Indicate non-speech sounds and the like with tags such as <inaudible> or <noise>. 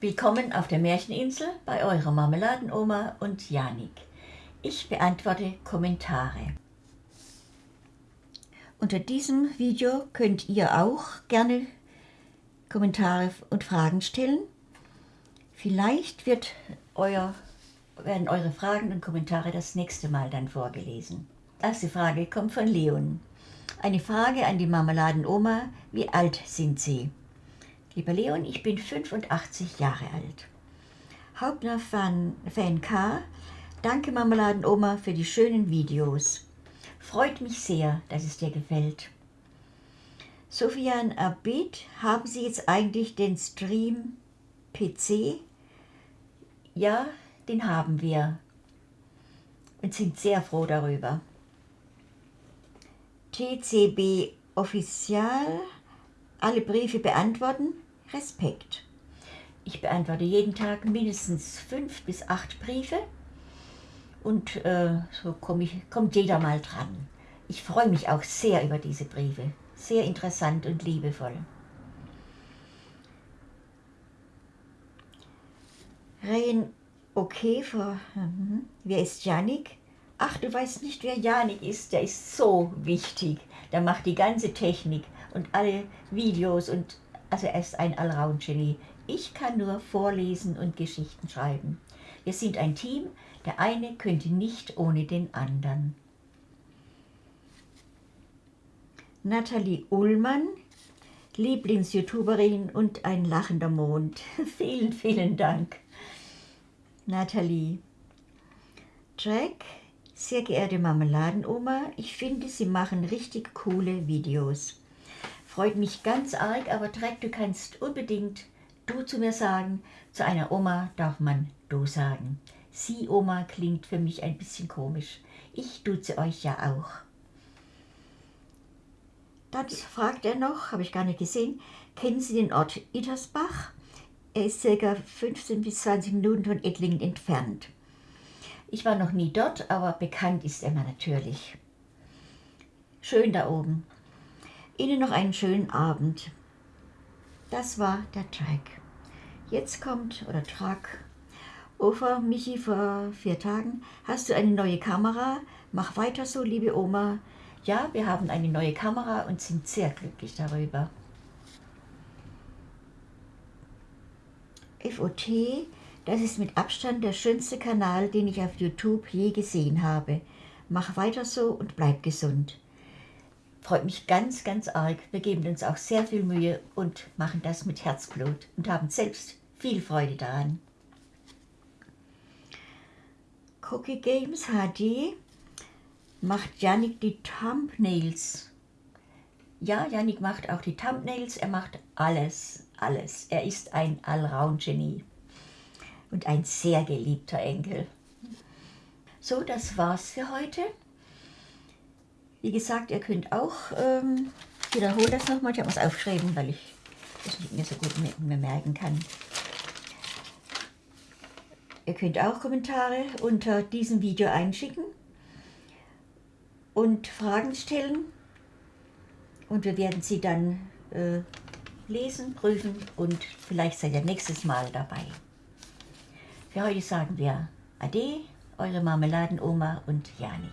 Willkommen auf der Märcheninsel bei eurer Marmeladenoma und Janik. Ich beantworte Kommentare. Unter diesem Video könnt ihr auch gerne Kommentare und Fragen stellen. Vielleicht wird euer, werden eure Fragen und Kommentare das nächste Mal dann vorgelesen. Erste Frage kommt von Leon. Eine Frage an die Marmeladenoma. Wie alt sind Sie? Lieber Leon, ich bin 85 Jahre alt. Hauptner-Fan Fan K, danke Marmeladenoma für die schönen Videos. Freut mich sehr, dass es dir gefällt. Sofian Abid, haben Sie jetzt eigentlich den Stream PC? Ja, den haben wir und sind sehr froh darüber. TCB Official, alle Briefe beantworten, Respekt. Ich beantworte jeden Tag mindestens fünf bis acht Briefe und äh, so komm ich, kommt jeder mal dran. Ich freue mich auch sehr über diese Briefe. Sehr interessant und liebevoll. Rein okay für, mhm. wer ist Janik? Ach, du weißt nicht, wer Janik ist, der ist so wichtig. Der macht die ganze Technik und alle Videos und also er ist ein Allround-Genie. Ich kann nur vorlesen und Geschichten schreiben. Wir sind ein Team, der eine könnte nicht ohne den anderen. Nathalie Ullmann, Lieblings-YouTuberin und ein lachender Mond. <laughs> vielen, vielen Dank. Nathalie. Jack, sehr geehrte Marmeladenoma, ich finde, Sie machen richtig coole Videos. Freut mich ganz arg, aber Dreck, du kannst unbedingt du zu mir sagen. Zu einer Oma darf man du sagen. Sie, Oma, klingt für mich ein bisschen komisch. Ich duze euch ja auch. Dann fragt er noch, habe ich gar nicht gesehen, kennen Sie den Ort Ittersbach? Er ist ca. 15 bis 20 Minuten von Ettlingen entfernt. Ich war noch nie dort, aber bekannt ist er mir natürlich. Schön da oben. Ihnen noch einen schönen Abend. Das war der Track. Jetzt kommt, oder Track, Ofer, Michi vor vier Tagen, hast du eine neue Kamera? Mach weiter so, liebe Oma. Ja, wir haben eine neue Kamera und sind sehr glücklich darüber. FOT, das ist mit Abstand der schönste Kanal, den ich auf YouTube je gesehen habe. Mach weiter so und bleib gesund freut mich ganz, ganz arg. Wir geben uns auch sehr viel Mühe und machen das mit Herzblut und haben selbst viel Freude daran. Cookie Games HD macht Janik die Thumbnails. Ja, Janik macht auch die Thumbnails, er macht alles, alles. Er ist ein Allround-Genie und ein sehr geliebter Enkel. So, das war's für heute. Wie gesagt, ihr könnt auch, ähm, ich wiederhole das nochmal, ich habe es aufgeschrieben, weil ich das nicht mehr so gut mehr merken kann. Ihr könnt auch Kommentare unter diesem Video einschicken und Fragen stellen und wir werden sie dann äh, lesen, prüfen und vielleicht seid ihr nächstes Mal dabei. Für heute sagen wir Ade, eure Marmeladenoma und Janik.